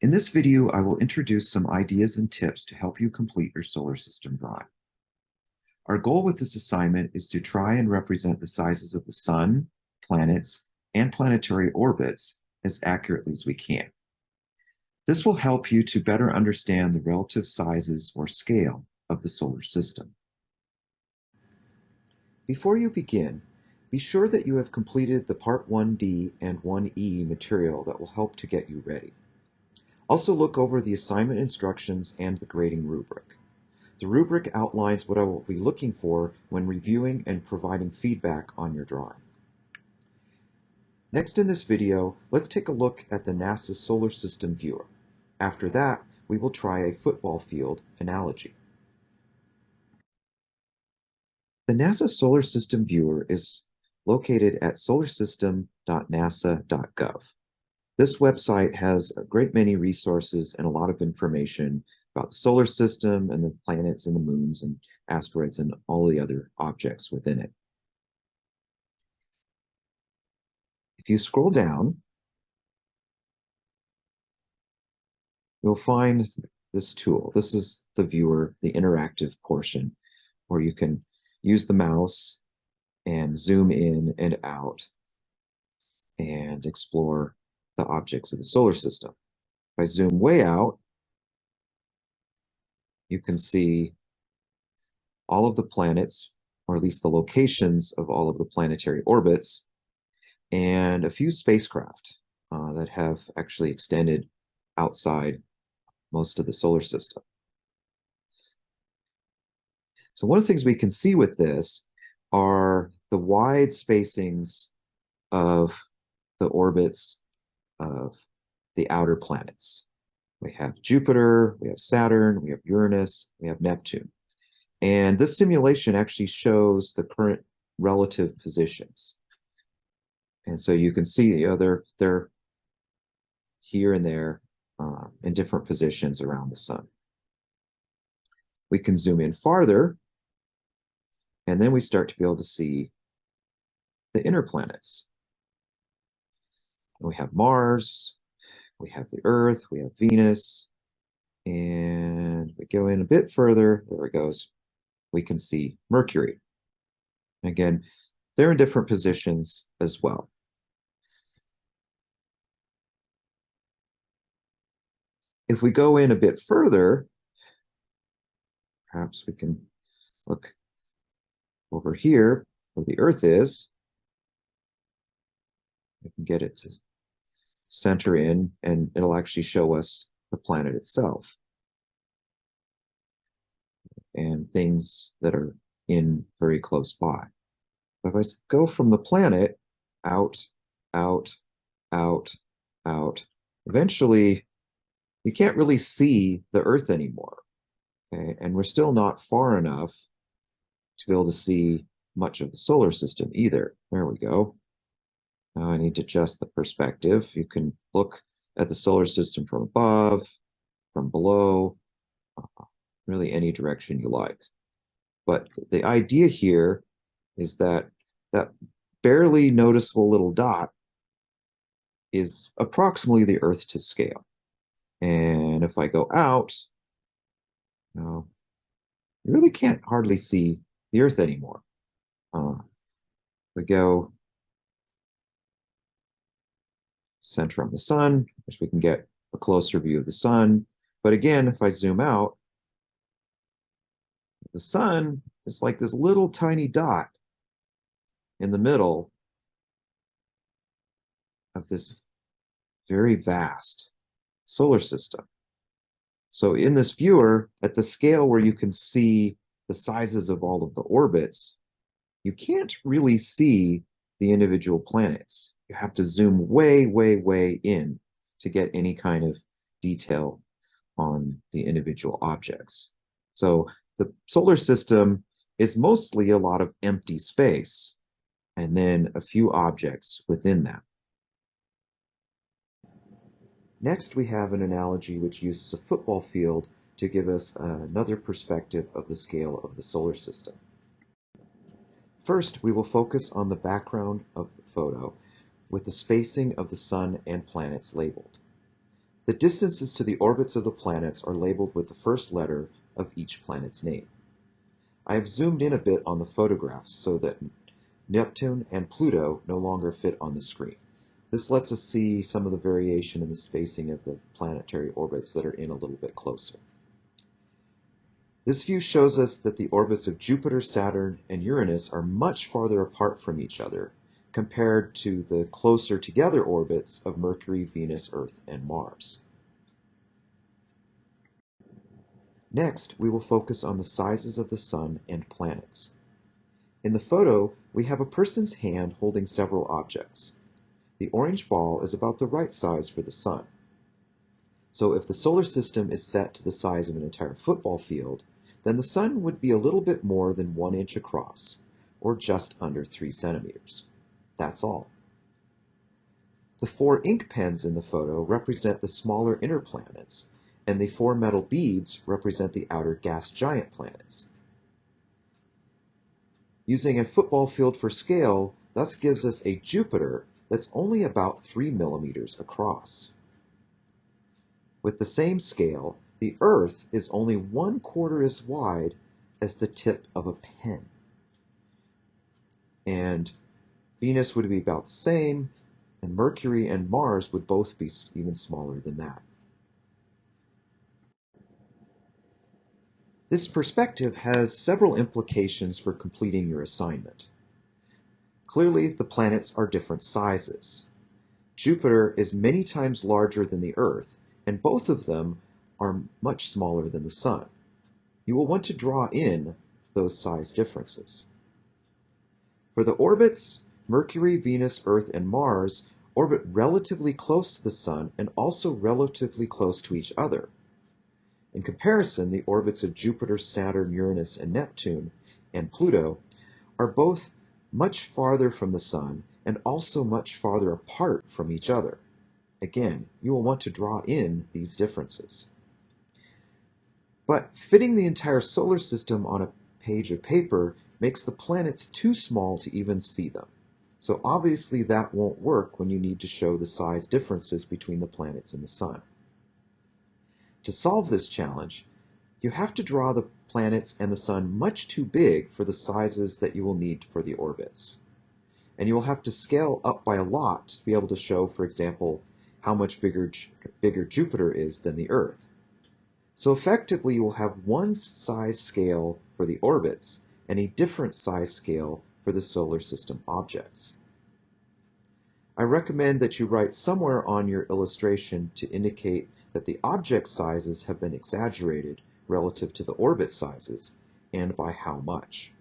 In this video, I will introduce some ideas and tips to help you complete your solar system drawing. Our goal with this assignment is to try and represent the sizes of the sun, planets, and planetary orbits as accurately as we can. This will help you to better understand the relative sizes or scale of the solar system. Before you begin, be sure that you have completed the Part 1D and 1E material that will help to get you ready. Also look over the assignment instructions and the grading rubric. The rubric outlines what I will be looking for when reviewing and providing feedback on your drawing. Next in this video, let's take a look at the NASA Solar System Viewer. After that, we will try a football field analogy. The NASA Solar System Viewer is located at solarsystem.nasa.gov. This website has a great many resources and a lot of information about the solar system and the planets and the moons and asteroids and all the other objects within it. If you scroll down, you'll find this tool. This is the viewer, the interactive portion, where you can use the mouse and zoom in and out and explore the objects of the solar system. If I zoom way out, you can see all of the planets, or at least the locations of all of the planetary orbits, and a few spacecraft uh, that have actually extended outside most of the solar system. So one of the things we can see with this are the wide spacings of the orbits of the outer planets. We have Jupiter, we have Saturn, we have Uranus, we have Neptune. And this simulation actually shows the current relative positions. And so you can see, you know, they're, they're here and there uh, in different positions around the sun. We can zoom in farther, and then we start to be able to see the inner planets. We have Mars, we have the Earth, we have Venus, and we go in a bit further, there it goes, we can see Mercury. Again, they're in different positions as well. If we go in a bit further, perhaps we can look over here where the Earth is. We can get it to center in and it'll actually show us the planet itself and things that are in very close by. But if I go from the planet out, out, out, out, eventually you can't really see the Earth anymore. Okay? And we're still not far enough to be able to see much of the solar system either. There we go. Now I need to adjust the perspective. You can look at the solar system from above, from below, uh, really any direction you like. But the idea here is that that barely noticeable little dot is approximately the Earth to scale. And if I go out, you, know, you really can't hardly see the Earth anymore. Uh, we go center on the sun, which we can get a closer view of the sun. But again, if I zoom out, the sun is like this little tiny dot in the middle of this very vast solar system. So in this viewer, at the scale where you can see the sizes of all of the orbits, you can't really see the individual planets you have to zoom way, way, way in to get any kind of detail on the individual objects. So the solar system is mostly a lot of empty space and then a few objects within that. Next, we have an analogy which uses a football field to give us another perspective of the scale of the solar system. First, we will focus on the background of the photo with the spacing of the sun and planets labeled. The distances to the orbits of the planets are labeled with the first letter of each planet's name. I have zoomed in a bit on the photographs so that Neptune and Pluto no longer fit on the screen. This lets us see some of the variation in the spacing of the planetary orbits that are in a little bit closer. This view shows us that the orbits of Jupiter, Saturn, and Uranus are much farther apart from each other compared to the closer together orbits of Mercury, Venus, Earth, and Mars. Next, we will focus on the sizes of the Sun and planets. In the photo, we have a person's hand holding several objects. The orange ball is about the right size for the Sun. So if the solar system is set to the size of an entire football field, then the Sun would be a little bit more than one inch across, or just under three centimeters. That's all. The four ink pens in the photo represent the smaller inner planets, and the four metal beads represent the outer gas giant planets. Using a football field for scale thus gives us a Jupiter that's only about 3 millimeters across. With the same scale, the Earth is only one quarter as wide as the tip of a pen. And Venus would be about the same, and Mercury and Mars would both be even smaller than that. This perspective has several implications for completing your assignment. Clearly, the planets are different sizes. Jupiter is many times larger than the Earth, and both of them are much smaller than the Sun. You will want to draw in those size differences. For the orbits, Mercury, Venus, Earth, and Mars orbit relatively close to the Sun and also relatively close to each other. In comparison, the orbits of Jupiter, Saturn, Uranus, and Neptune, and Pluto are both much farther from the Sun and also much farther apart from each other. Again, you will want to draw in these differences. But fitting the entire solar system on a page of paper makes the planets too small to even see them. So obviously that won't work when you need to show the size differences between the planets and the Sun. To solve this challenge, you have to draw the planets and the Sun much too big for the sizes that you will need for the orbits. And you will have to scale up by a lot to be able to show, for example, how much bigger, bigger Jupiter is than the Earth. So effectively, you will have one size scale for the orbits and a different size scale for the solar system objects. I recommend that you write somewhere on your illustration to indicate that the object sizes have been exaggerated relative to the orbit sizes, and by how much.